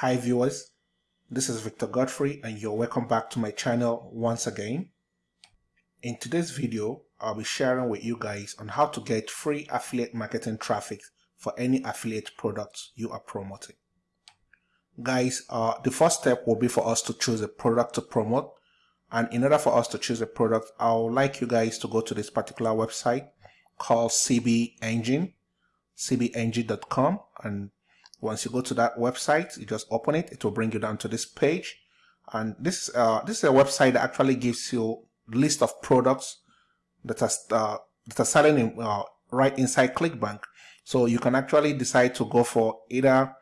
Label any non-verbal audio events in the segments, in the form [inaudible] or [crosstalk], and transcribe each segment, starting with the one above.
Hi viewers, this is Victor Godfrey and you're welcome back to my channel once again. In today's video, I'll be sharing with you guys on how to get free affiliate marketing traffic for any affiliate products you are promoting. Guys, uh, the first step will be for us to choose a product to promote and in order for us to choose a product, I would like you guys to go to this particular website called CB Engine, cbengine.com and once you go to that website, you just open it, it will bring you down to this page. And this, uh, this is a website that actually gives you list of products that are, uh, that are selling in, uh, right inside ClickBank. So you can actually decide to go for either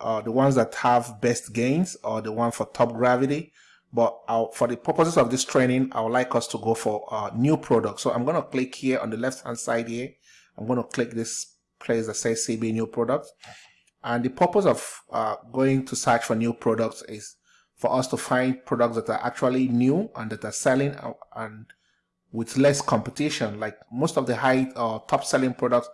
uh, the ones that have best gains or the one for top gravity. But I'll, for the purposes of this training, I would like us to go for uh, new products. So I'm going to click here on the left hand side here. I'm going to click this place that says CB new products. And the purpose of uh, going to search for new products is for us to find products that are actually new and that are selling and with less competition. Like most of the high uh, top selling products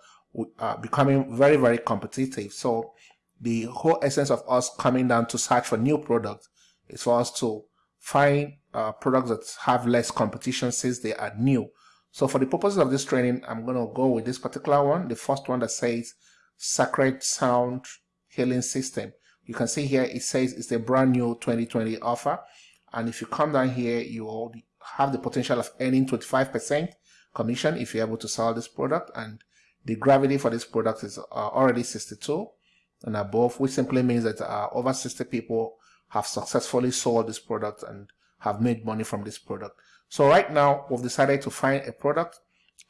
are becoming very, very competitive. So the whole essence of us coming down to search for new products is for us to find uh, products that have less competition since they are new. So for the purposes of this training, I'm going to go with this particular one. The first one that says Sacred Sound Healing System. You can see here it says it's a brand new 2020 offer. And if you come down here, you will have the potential of earning 25% commission if you're able to sell this product. And the gravity for this product is uh, already 62 and above, which simply means that uh, over 60 people have successfully sold this product and have made money from this product. So right now, we've decided to find a product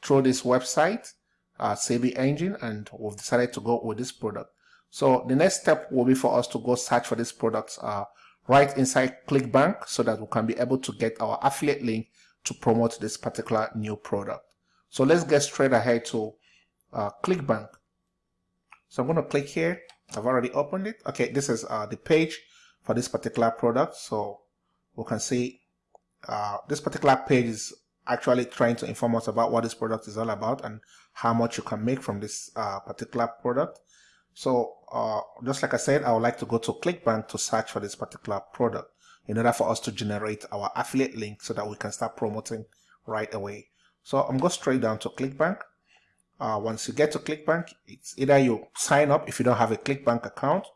through this website uh, CB engine and we've decided to go with this product. So the next step will be for us to go search for these products uh, right inside ClickBank so that we can be able to get our affiliate link to promote this particular new product. So let's get straight ahead to uh, ClickBank. So I'm going to click here. I've already opened it. Okay, this is uh, the page for this particular product. So we can see uh, this particular page is actually trying to inform us about what this product is all about and how much you can make from this uh, particular product. So uh, just like I said, I would like to go to ClickBank to search for this particular product in order for us to generate our affiliate link so that we can start promoting right away. So I'm going straight down to ClickBank. Uh, once you get to ClickBank, it's either you sign up if you don't have a ClickBank account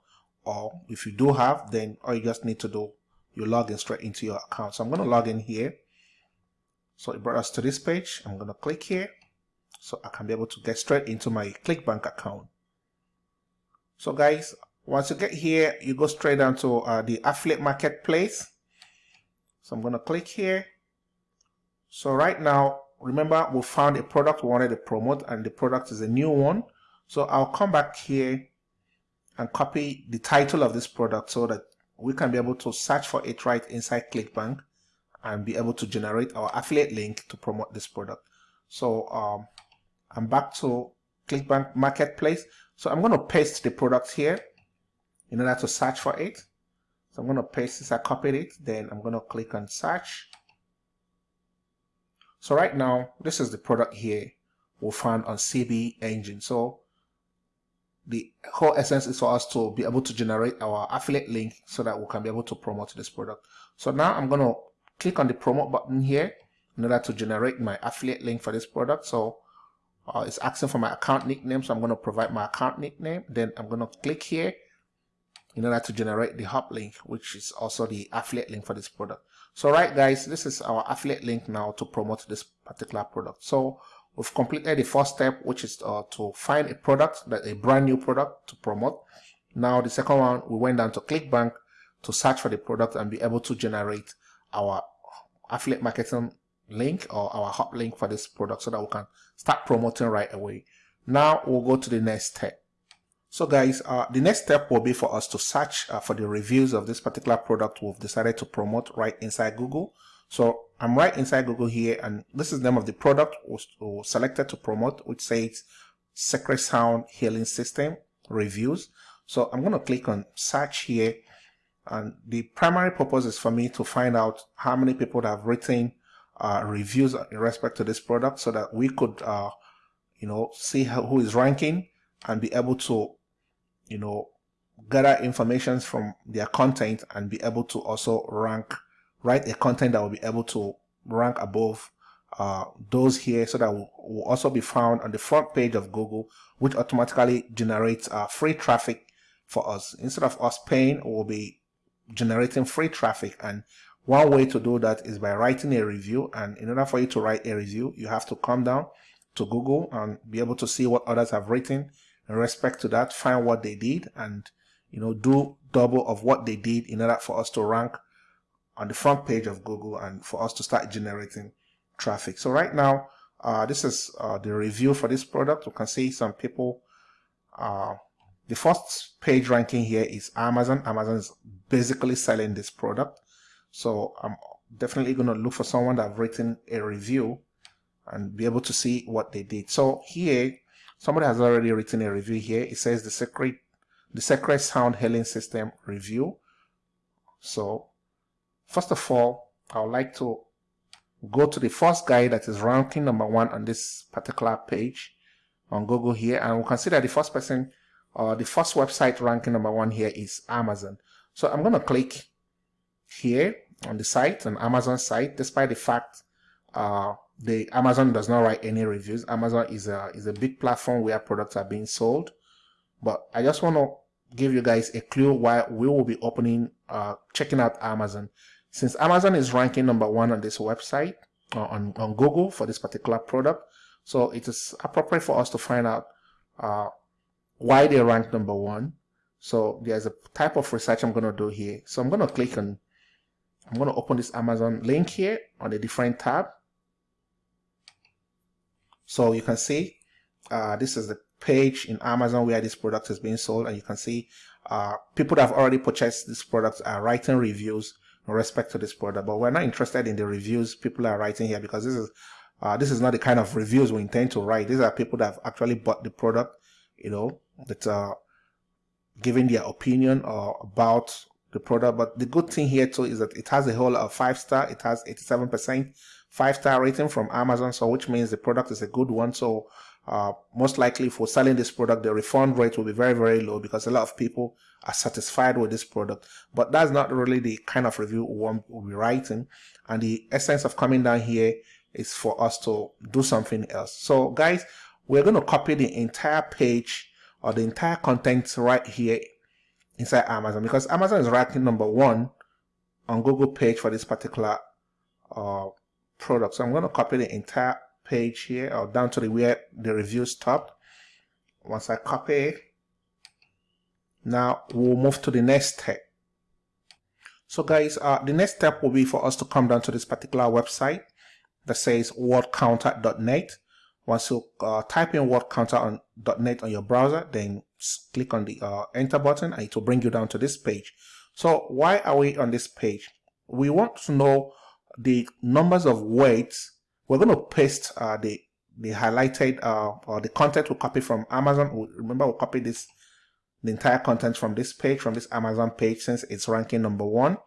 or if you do have, then all you just need to do, you log in straight into your account. So I'm going to log in here so it brought us to this page. I'm going to click here so I can be able to get straight into my ClickBank account. So guys, once you get here, you go straight down to uh, the affiliate marketplace. So I'm going to click here. So right now, remember we found a product we wanted to promote and the product is a new one. So I'll come back here and copy the title of this product so that we can be able to search for it right inside ClickBank and be able to generate our affiliate link to promote this product. So um, I'm back to ClickBank Marketplace. So I'm going to paste the product here in order to search for it. So I'm going to paste this, I copied it, then I'm going to click on search. So right now, this is the product here we found on CB Engine. So the whole essence is for us to be able to generate our affiliate link so that we can be able to promote this product. So now I'm going to click on the promote button here in order to generate my affiliate link for this product. So uh, it's asking for my account nickname. So I'm going to provide my account nickname. Then I'm going to click here in order to generate the hop link, which is also the affiliate link for this product. So right guys, this is our affiliate link now to promote this particular product. So we've completed the first step, which is uh, to find a product, that a brand new product to promote. Now the second one, we went down to ClickBank to search for the product and be able to generate our affiliate marketing link or our hop link for this product so that we can start promoting right away. Now we'll go to the next step. So guys, uh, the next step will be for us to search uh, for the reviews of this particular product we've decided to promote right inside Google. So I'm right inside Google here and this is the name of the product we selected to promote which says Secret Sound Healing System Reviews. So I'm going to click on search here and the primary purpose is for me to find out how many people have written uh, reviews in respect to this product so that we could, uh, you know, see how, who is ranking and be able to, you know, gather information from their content and be able to also rank, write a content that will be able to rank above uh, those here so that will, will, also be found on the front page of Google, which automatically generates uh, free traffic for us. Instead of us paying, we'll be generating free traffic. And one way to do that is by writing a review. And in order for you to write a review, you have to come down to Google and be able to see what others have written in respect to that, find what they did and you know do double of what they did in order for us to rank on the front page of Google and for us to start generating traffic. So right now, uh, this is uh, the review for this product. You can see some people, uh, the first page ranking here is Amazon. Amazon is basically selling this product. So I'm definitely going to look for someone that have written a review and be able to see what they did. So here, somebody has already written a review here. It says the secret, the secret sound healing system review. So first of all, I would like to go to the first guy that is ranking number one on this particular page on Google here. And we'll consider the first person uh, the first website ranking number one here is Amazon. So I'm going to click here on the site, on Amazon site, despite the fact uh, the Amazon does not write any reviews. Amazon is a is a big platform where products are being sold. But I just want to give you guys a clue why we will be opening, uh, checking out Amazon. Since Amazon is ranking number one on this website, uh, on, on Google for this particular product, so it is appropriate for us to find out uh, why they rank number one. So there's a type of research I'm going to do here. So I'm going to click on, I'm going to open this Amazon link here on a different tab. So you can see uh, this is the page in Amazon where this product is being sold and you can see uh, people that have already purchased this product are writing reviews in respect to this product but we're not interested in the reviews people are writing here because this is uh, this is not the kind of reviews we intend to write these are people that have actually bought the product you know that are giving their opinion uh, about the product but the good thing here too is that it has a whole of five star it has 87 percent five star rating from Amazon, so which means the product is a good one. So uh, most likely for selling this product, the refund rate will be very, very low because a lot of people are satisfied with this product. But that's not really the kind of review one will be writing. And the essence of coming down here is for us to do something else. So guys, we're going to copy the entire page or the entire content right here inside Amazon because Amazon is ranking number one on Google page for this particular uh, product. So I'm going to copy the entire page here or down to the where the review stopped. Once I copy now we'll move to the next step. So guys, uh, the next step will be for us to come down to this particular website that says wordcounter.net. Once you uh, type in wordcounter.net on .NET on your browser, then click on the uh, enter button and it will bring you down to this page. So why are we on this page? We want to know the numbers of weights, we're going to paste uh, the the highlighted uh, or the content we copy from Amazon. Remember, we copy this the entire content from this page, from this Amazon page, since it's ranking number one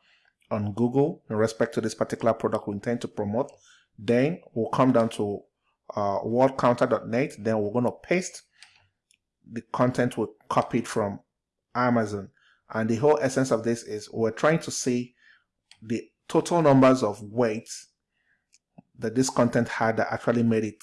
on Google in respect to this particular product we intend to promote. Then we'll come down to uh, wordcounter.net. Then we're going to paste the content we copied from Amazon. And the whole essence of this is we're trying to see the total numbers of weights that this content had that actually made it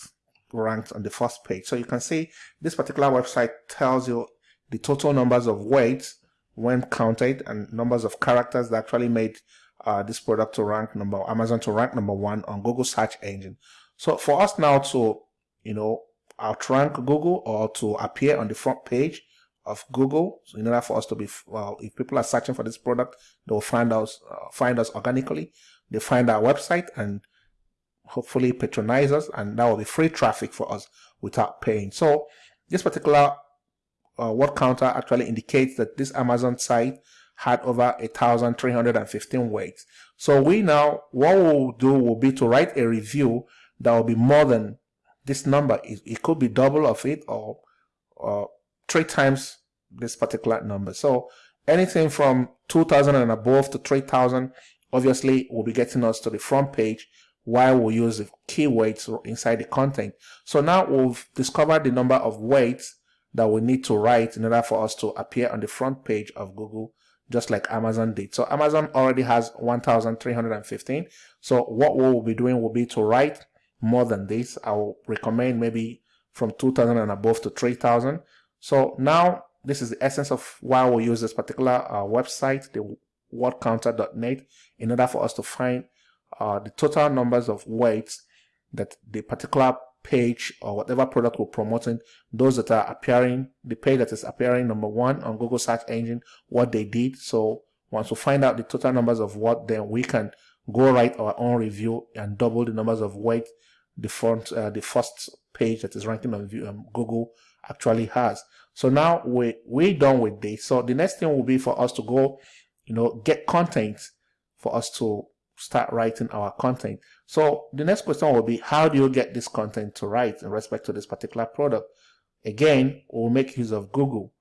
ranked on the first page. So you can see this particular website tells you the total numbers of weights when counted and numbers of characters that actually made uh, this product to rank number Amazon to rank number one on Google search engine. So for us now to you know outrank Google or to appear on the front page of Google. So in order for us to be, well, if people are searching for this product, they will find us, uh, find us organically. They find our website and hopefully patronize us, and that will be free traffic for us without paying. So this particular uh, word counter actually indicates that this Amazon site had over 1,315 weights. So we now, what we'll do will be to write a review that will be more than this number. It, it could be double of it or, or three times this particular number. So anything from 2000 and above to 3000 obviously will be getting us to the front page while we use the keywords inside the content. So now we've discovered the number of weights that we need to write in order for us to appear on the front page of Google just like Amazon did. So Amazon already has 1,315. So what we will be doing will be to write more than this. I will recommend maybe from 2,000 and above to 3,000. So now this is the essence of why we use this particular uh, website, the wordcounter.net, in order for us to find uh, the total numbers of words that the particular page or whatever product we're promoting, those that are appearing, the page that is appearing number one on Google search engine, what they did. So once we find out the total numbers of what, then we can go write our own review and double the numbers of words the front, uh, the first page that is ranking on um, Google actually has. So now we we done with this. So the next thing will be for us to go, you know, get content for us to start writing our content. So the next question will be, how do you get this content to write in respect to this particular product? Again, we'll make use of Google.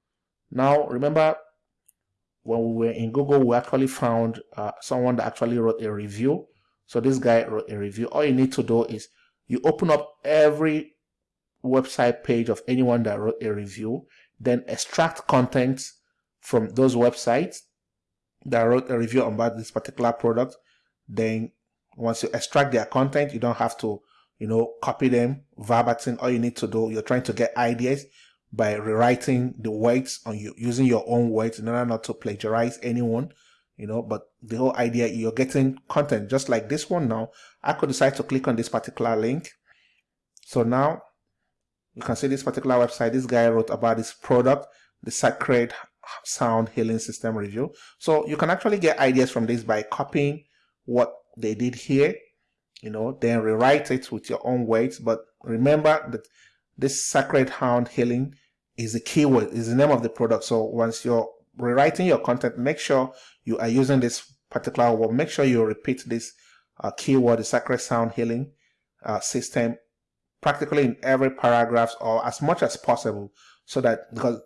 Now, remember when we were in Google, we actually found uh, someone that actually wrote a review. So this guy wrote a review. All you need to do is you open up every website page of anyone that wrote a review, then extract content from those websites that wrote a review about this particular product then once you extract their content, you don't have to, you know, copy them verbatim. All you need to do, you're trying to get ideas by rewriting the words on you using your own words in order not to plagiarize anyone you know but the whole idea you're getting content just like this one now i could decide to click on this particular link so now you can see this particular website this guy wrote about this product the sacred sound healing system review so you can actually get ideas from this by copying what they did here, you know, then rewrite it with your own words. But remember that this Sacred Sound Healing is the keyword, is the name of the product. So once you're rewriting your content, make sure you are using this particular word. Make sure you repeat this uh, keyword, the Sacred Sound Healing uh, system, practically in every paragraph or as much as possible, so that because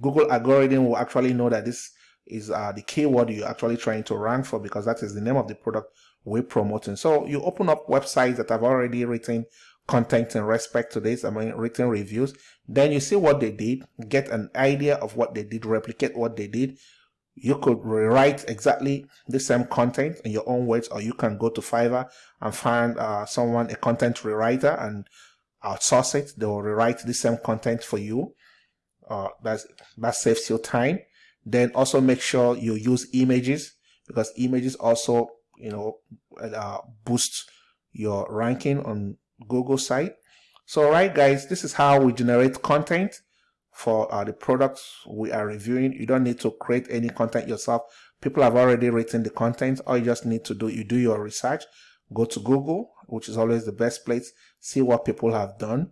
Google algorithm will actually know that this is uh, the keyword you're actually trying to rank for because that is the name of the product we're promoting. So you open up websites that have already written content in respect to this, I mean written reviews, then you see what they did, get an idea of what they did, replicate what they did. You could rewrite exactly the same content in your own words, or you can go to Fiverr and find uh, someone, a content rewriter, and outsource it. They will rewrite the same content for you. Uh, that's, that saves you time. Then also make sure you use images because images also, you know, uh, boost your ranking on Google site. So, right, guys, this is how we generate content for uh, the products we are reviewing. You don't need to create any content yourself. People have already written the content. All you just need to do, you do your research, go to Google, which is always the best place, see what people have done,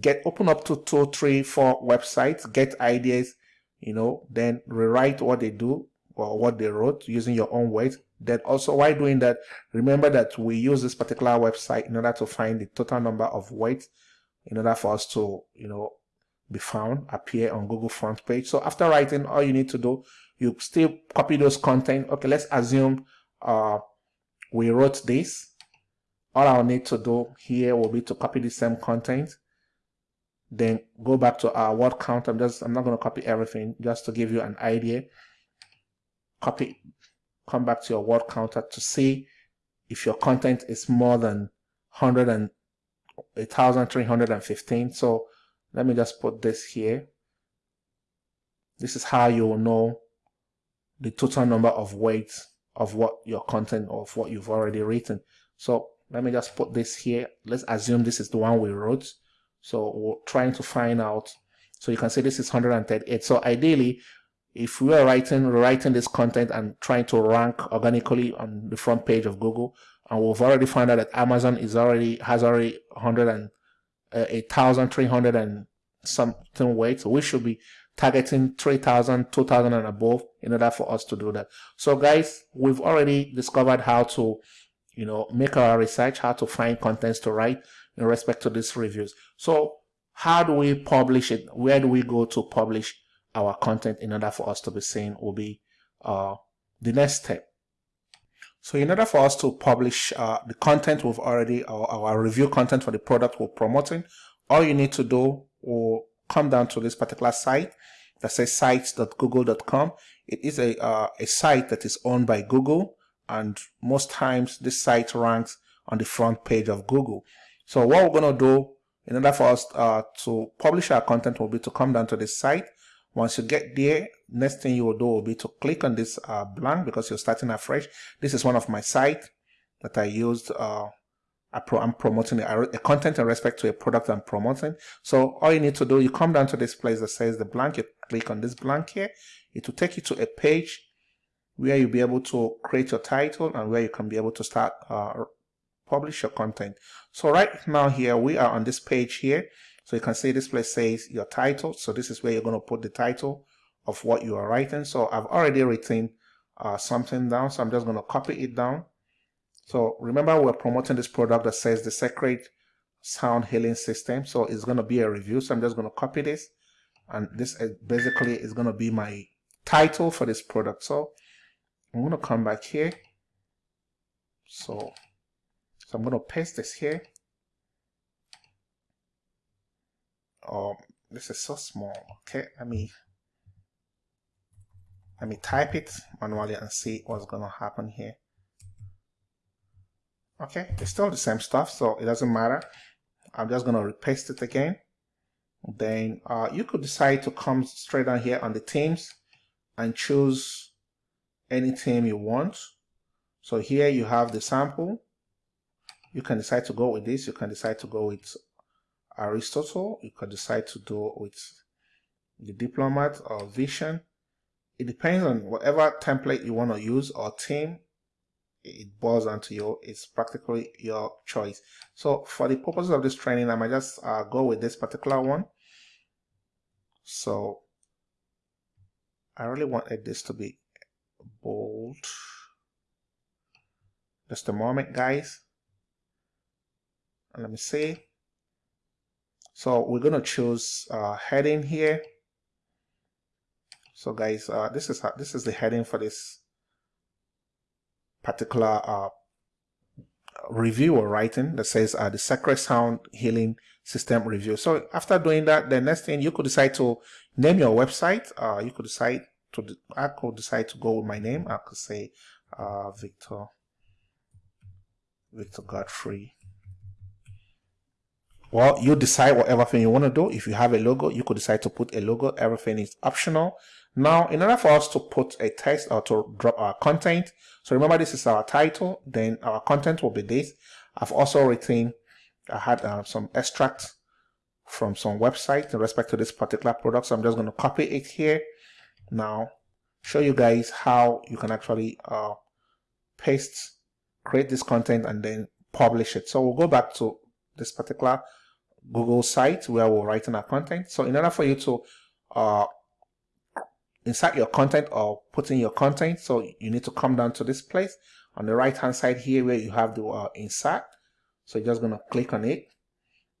get open up to two, three, four websites, get ideas, you know, then rewrite what they do or what they wrote using your own words. Then also while doing that, remember that we use this particular website in order to find the total number of words in order for us to, you know, be found, appear on Google front page. So after writing, all you need to do, you still copy those content. Okay, let's assume uh, we wrote this. All I'll need to do here will be to copy the same content then go back to our word count. I'm just I'm not going to copy everything just to give you an idea. Copy, come back to your word counter to see if your content is more than 100 and 1315. So let me just put this here. This is how you will know the total number of weights of what your content of what you've already written. So let me just put this here. Let's assume this is the one we wrote. So we're trying to find out. So you can see this is 138. So ideally, if we are writing writing this content and trying to rank organically on the front page of Google, and we've already found out that Amazon is already has already 100 and uh, 8,300 and something weight, so we should be targeting 3,000, 2,000 and above in order for us to do that. So guys, we've already discovered how to, you know, make our research, how to find contents to write in respect to these reviews. So how do we publish it? Where do we go to publish our content in order for us to be seen will be uh, the next step. So in order for us to publish uh, the content we've already, our, our review content for the product we're promoting, all you need to do will come down to this particular site that says sites.google.com. It is a, uh, a site that is owned by Google and most times this site ranks on the front page of Google. So what we're going to do in order for us uh, to publish our content will be to come down to this site. Once you get there, next thing you will do will be to click on this uh, blank because you're starting afresh. This is one of my sites that I used. Uh, I'm promoting a, a, content in respect to a product I'm promoting. So all you need to do, you come down to this place that says the blank, you click on this blank here. It will take you to a page where you'll be able to create your title and where you can be able to start uh, publish your content. So right now here, we are on this page here. So you can see this place says your title. So this is where you're going to put the title of what you are writing. So I've already written uh, something down. So I'm just going to copy it down. So remember we're promoting this product that says the Secret Sound Healing System. So it's going to be a review. So I'm just going to copy this. And this is basically is going to be my title for this product. So I'm going to come back here. So, so I'm going to paste this here. Oh, this is so small. Okay, let me let me type it manually and see what's to happen here. Okay, it's still the same stuff, so it doesn't matter. I'm just to repaste it again. Then uh, you could decide to come straight down here on the teams and choose any theme you want. So here you have the sample. You can decide to go with this. You can decide to go with Aristotle. You could decide to do with the diplomat or vision. It depends on whatever template you want to use or theme. It boils down to you. It's practically your choice. So for the purposes of this training, I might just uh, go with this particular one. So I really wanted this to be bold just a moment guys and let me see so we're going to choose uh, heading here so guys uh, this is this is the heading for this particular uh, review or writing that says uh, the Sacred Sound Healing System review. So after doing that, the next thing you could decide to name your website. Uh, you could decide to I could decide to go with my name. I could say uh, Victor Victor Godfrey. Well, you decide whatever thing you want to do. If you have a logo, you could decide to put a logo. Everything is optional. Now, in order for us to put a text or to drop our content, so remember this is our title, then our content will be this. I've also written, I had uh, some extracts from some website in respect to this particular product. So I'm just going to copy it here now show you guys how you can actually uh, paste create this content and then publish it so we'll go back to this particular Google site where we're writing our content. So in order for you to uh, insert your content or put in your content so you need to come down to this place. On the right hand side here where you have the uh, insert. So you're just going to click on it.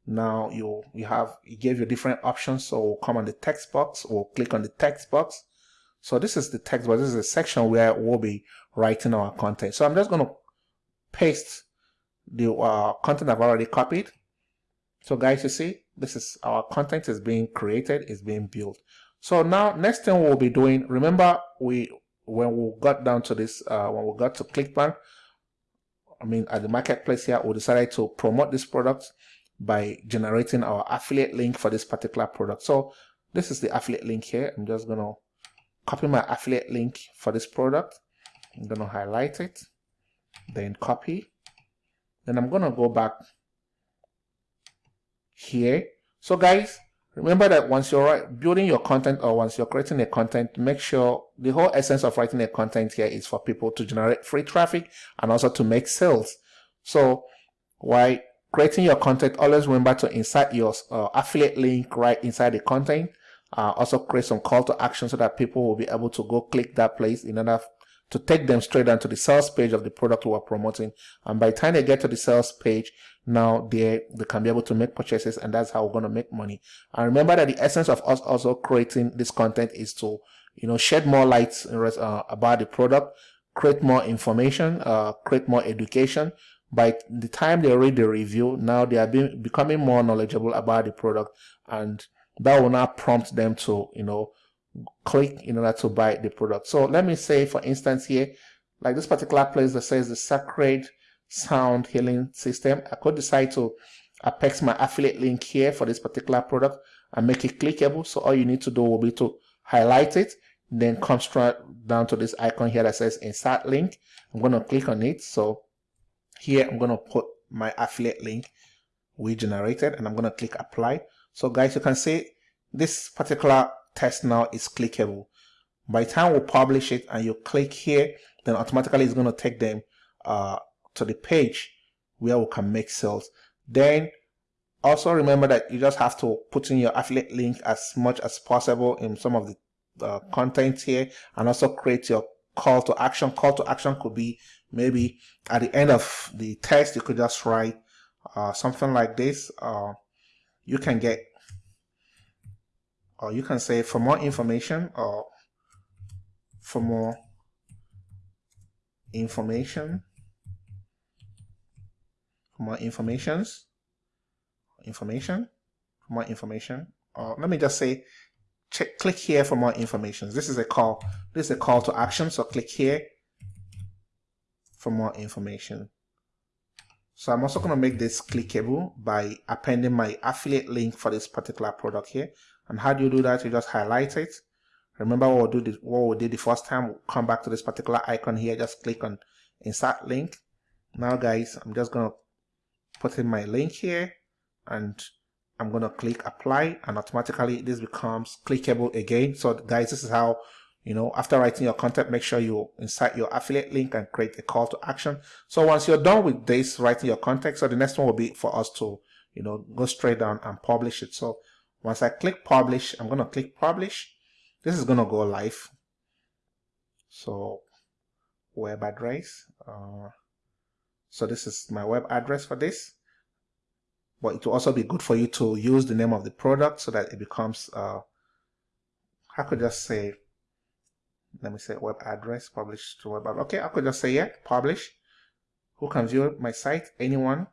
Now you you have it gave you different options. So we'll come on the text box. Or click on the text box. So this is the text box. This is a section where we'll be writing our content. So I'm just going to paste the uh, content I've already copied. So guys, you see, this is our content is being created, is being built. So now next thing we'll be doing, remember we when we got down to this, uh, when we got to ClickBank, I mean at the marketplace here, we decided to promote this product by generating our affiliate link for this particular product. So this is the affiliate link here. I'm just gonna copy my affiliate link for this product. I'm going to highlight it, then copy. Then I'm to go back here. So guys, remember that once you're building your content or once you're creating a content, make sure the whole essence of writing a content here is for people to generate free traffic and also to make sales. So while creating your content, always remember to insert your uh, affiliate link right inside the content uh, also create some call to action so that people will be able to go click that place in order to take them straight down to the sales page of the product we're promoting. And by the time they get to the sales page, now they, they can be able to make purchases and that's how we're going to make money. And remember that the essence of us also creating this content is to, you know, shed more light uh, about the product, create more information, uh, create more education. By the time they read the review, now they are being, becoming more knowledgeable about the product and that will now prompt them to, you know, click in order to buy the product. So let me say, for instance, here, like this particular place that says the Sacred Sound Healing System, I could decide to apex my affiliate link here for this particular product and make it clickable. So all you need to do will be to highlight it, then come straight down to this icon here that says insert link. I'm going to click on it. So here I'm going to put my affiliate link we generated and I'm going to click apply. So guys, you can see this particular test now is clickable. By the time we publish it and you click here, then automatically it's going to take them uh, to the page where we can make sales. Then also remember that you just have to put in your affiliate link as much as possible in some of the uh, content here and also create your call to action. Call to action could be maybe at the end of the test, you could just write uh, something like this. Uh, you can get, or you can say for more information or for more information, for more informations, information, for more information, or let me just say, check, click here for more information. This is a call, this is a call to action. So click here for more information. So I'm also going to make this clickable by appending my affiliate link for this particular product here. And how do you do that? You just highlight it. Remember what we, did, what we did the first time. We'll come back to this particular icon here. Just click on insert link. Now guys, I'm just going to put in my link here and I'm going to click apply and automatically this becomes clickable again. So guys, this is how you know after writing your content make sure you insert your affiliate link and create a call to action so once you're done with this writing your content so the next one will be for us to you know go straight down and publish it so once i click publish i'm going to click publish. This is going to go live. So web address uh, so this is my web address for this. But it will also be good for you to use the name of the product so that it becomes uh, I could just say let me say web address publish to web okay i could just say yeah publish. Who can view my site? Anyone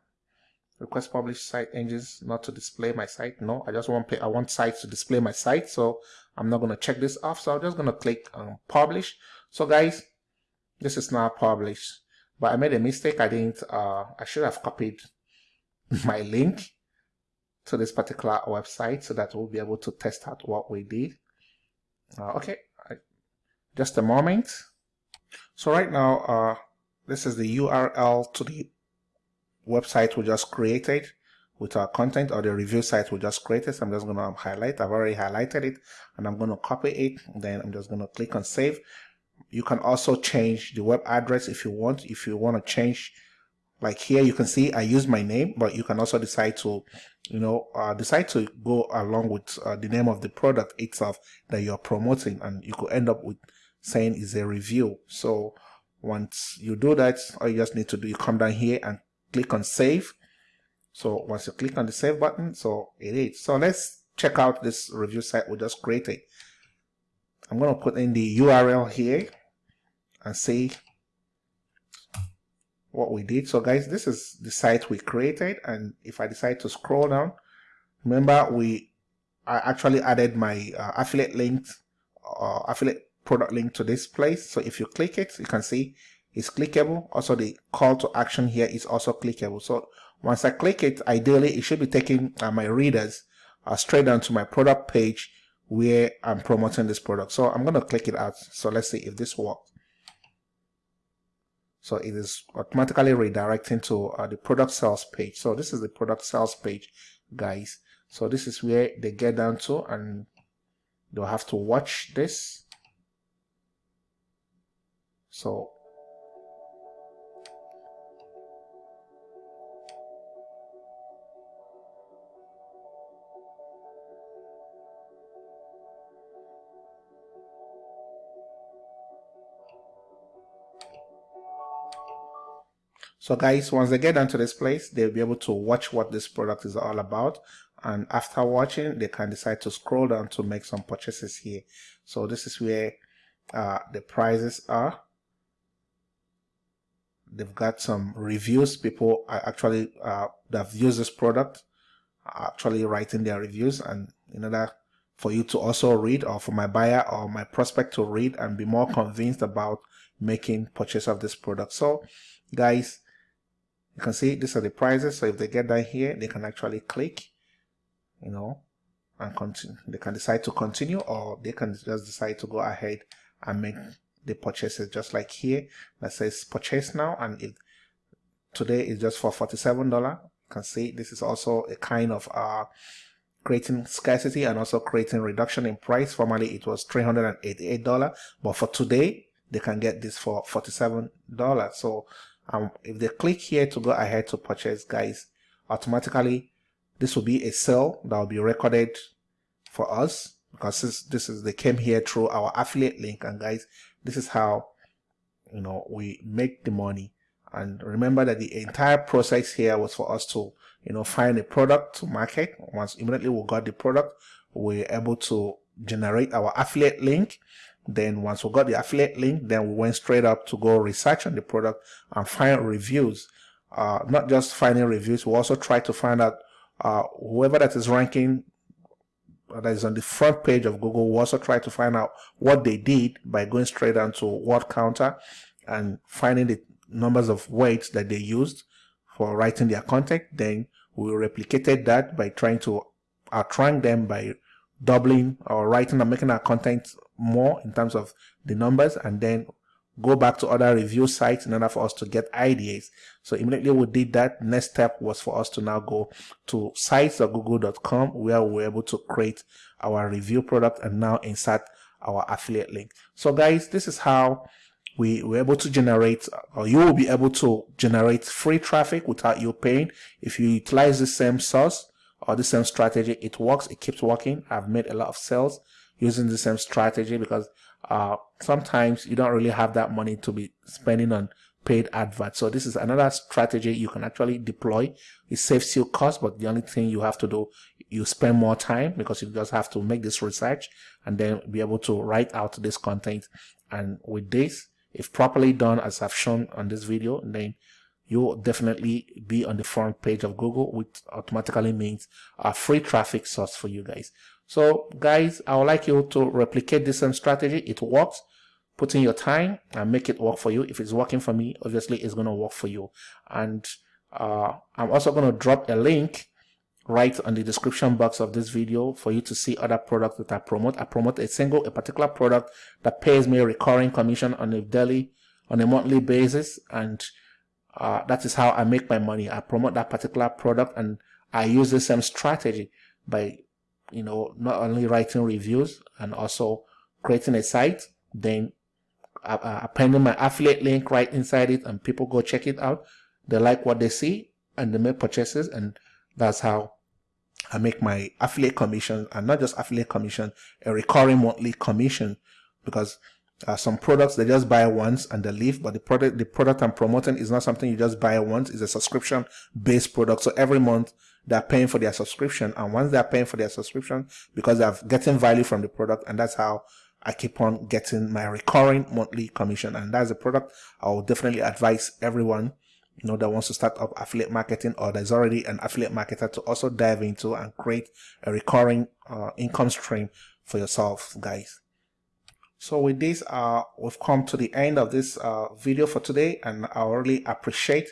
request publish site engines not to display my site. No i just want i want sites to display my site so i'm not going to check this off. So i'm just going to click on publish. So guys this is now published. But i made a mistake. I didn't uh i should have copied [laughs] my link to this particular website so that we'll be able to test out what we did. Uh, okay. Just a moment. So right now, uh, this is the URL to the website we just created with our content or the review site we just created. So I'm just going to highlight. I've already highlighted it and I'm going to copy it. Then I'm just going to click on save. You can also change the web address if you want. If you want to change, like here, you can see I use my name, but you can also decide to, you know, uh, decide to go along with uh, the name of the product itself that you're promoting and you could end up with saying is a review. So once you do that, all you just need to do, you come down here and click on save. So once you click on the save button, so it is. So let's check out this review site we just created. I'm going to put in the URL here and see what we did. So guys, this is the site we created. And if I decide to scroll down, remember we I actually added my uh, affiliate link uh, affiliate product link to this place. So if you click it, you can see it's clickable. Also the call to action here is also clickable. So once I click it, ideally it should be taking uh, my readers uh, straight down to my product page where I'm promoting this product. So I'm going to click it out. So let's see if this works. So it is automatically redirecting to uh, the product sales page. So this is the product sales page, guys. So this is where they get down to and they'll have to watch this so So guys, once they get down to this place, they'll be able to watch what this product is all about. And after watching, they can decide to scroll down to make some purchases here. So this is where uh, the prices are they've got some reviews people actually uh, that have used this product actually writing their reviews and in order for you to also read or for my buyer or my prospect to read and be more convinced about making purchase of this product so guys you can see these are the prices so if they get down here they can actually click you know and continue they can decide to continue or they can just decide to go ahead and make the purchases just like here that says purchase now and it today is just for 47 dollar you can see this is also a kind of uh creating scarcity and also creating reduction in price. Formerly it was 388 dollar but for today they can get this for 47 dollars so um if they click here to go ahead to purchase guys automatically this will be a sale that will be recorded for us. Because this, this is they came here through our affiliate link. And guys this is how you know we make the money. And remember that the entire process here was for us to you know find a product to market. Once immediately we got the product we we're able to generate our affiliate link then once we got the affiliate link then we went straight up to go research on the product and find reviews uh, not just finding reviews we also try to find out uh, whoever that is ranking that is on the front page of Google we also try to find out what they did by going straight down to word counter and finding the numbers of words that they used for writing their content. Then we replicated that by trying to outrank them by doubling or writing and making our content more in terms of the numbers and then go back to other review sites in order for us to get ideas. So immediately we did that. Next step was for us to now go to sites.google.com where we are able to create our review product and now insert our affiliate link. So guys, this is how we were able to generate or you will be able to generate free traffic without you paying if you utilize the same source or the same strategy it works it keeps working i've made a lot of sales using the same strategy because uh, sometimes you don't really have that money to be spending on paid adverts. So this is another strategy you can actually deploy. It saves you cost, but the only thing you have to do, you spend more time because you just have to make this research and then be able to write out this content. And with this, if properly done, as I've shown on this video, then you'll definitely be on the front page of Google, which automatically means a free traffic source for you guys. So guys, I would like you to replicate this same strategy. It works. Put in your time and make it work for you. If it's working for me, obviously it's going to work for you. And uh, I'm also going to drop a link right on the description box of this video for you to see other products that I promote. I promote a single, a particular product that pays me a recurring commission on a daily, on a monthly basis. And uh, that is how I make my money. I promote that particular product and I use the same strategy by you know, not only writing reviews and also creating a site, then uh, uh, appending my affiliate link right inside it and people go check it out. They like what they see and they make purchases and that's how I make my affiliate commission and not just affiliate commission, a recurring monthly commission because uh, some products they just buy once and they leave, but the product the product I'm promoting is not something you just buy once. It's a subscription based product. So every month they're paying for their subscription, and once they're paying for their subscription, because they're getting value from the product, and that's how I keep on getting my recurring monthly commission. And that's a product I will definitely advise everyone you know that wants to start up affiliate marketing or there's already an affiliate marketer to also dive into and create a recurring uh, income stream for yourself guys. So with this, uh, we've come to the end of this uh, video for today. And I really appreciate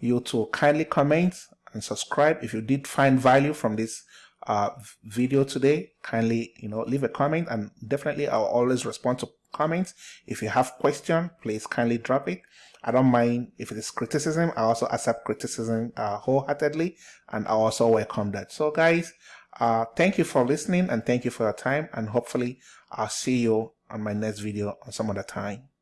you to kindly comment and subscribe. If you did find value from this uh, video today, kindly, you know, leave a comment and definitely I'll always respond to comments. If you have question, please kindly drop it. I don't mind if it is criticism. I also accept criticism uh, wholeheartedly and I also welcome that. So guys, uh, thank you for listening and thank you for your time and hopefully I'll see you on my next video on some other time.